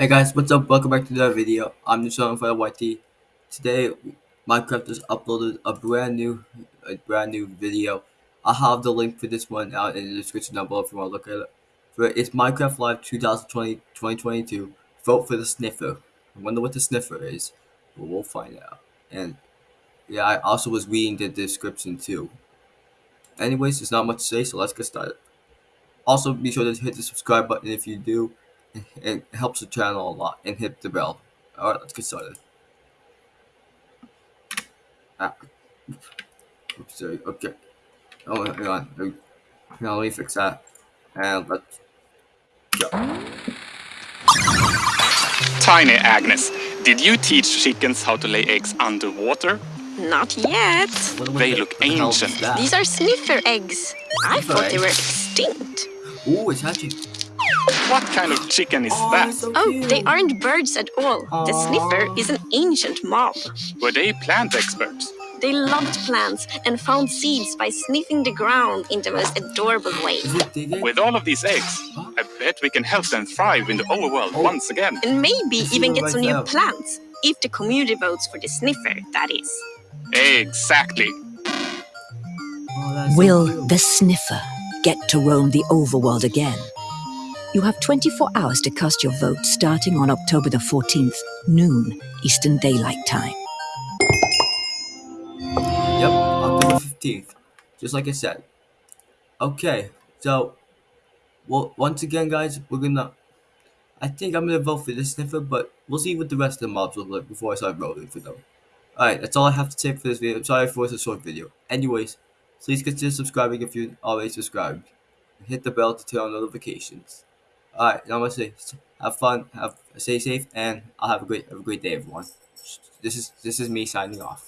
Hey guys, what's up? Welcome back to another video. I'm Nishan for YT. Today, Minecraft has uploaded a brand new, a brand new video. I'll have the link for this one out in the description down below if you want to look at it. For it's Minecraft Live 2020 2022. Vote for the sniffer. I wonder what the sniffer is. but we'll find out. And yeah, I also was reading the description too. Anyways, there's not much to say, so let's get started. Also, be sure to hit the subscribe button if you do. It helps the channel a lot. And hit the bell. Alright, let's get started. Ah. Oops, sorry. Okay. Oh, hang on. Hang on, let me fix that. And let's go. Tiny Agnes, did you teach chickens how to lay eggs underwater? Not yet. What- what They look the ancient. These are sniffer eggs. I thought they were extinct. Ooh, it's hatching. What kind of chicken is that? Oh, they aren't birds at all. The sniffer is an ancient mob. Were they plant experts? They loved plants and found seeds by sniffing the ground in the most adorable way. Is it digging? With all of these eggs, I bet we can help them thrive in the overworld Oh. once again. And maybe even get some new plants. If the community votes for the sniffer, that is. Exactly. That's so Will the sniffer get to roam the overworld again? You have 24 hours to cast your vote starting on October the 14th, noon, Eastern Daylight Time. Yep, October 15th. Just like I said. Okay, so, well, once again, guys, we're gonna. I think I'm gonna vote for this sniffer, but we'll see what the rest of the mobs look like before I start voting for them. Alright, that's all I have to say for this video. I'm sorry for it's a short video. Anyways, please consider subscribing if you're already subscribed. And Hit the bell to turn on notifications. Alright, now I'm have fun, have stay safe, and I'll have a great, have a great day, everyone. This is this is me signing off.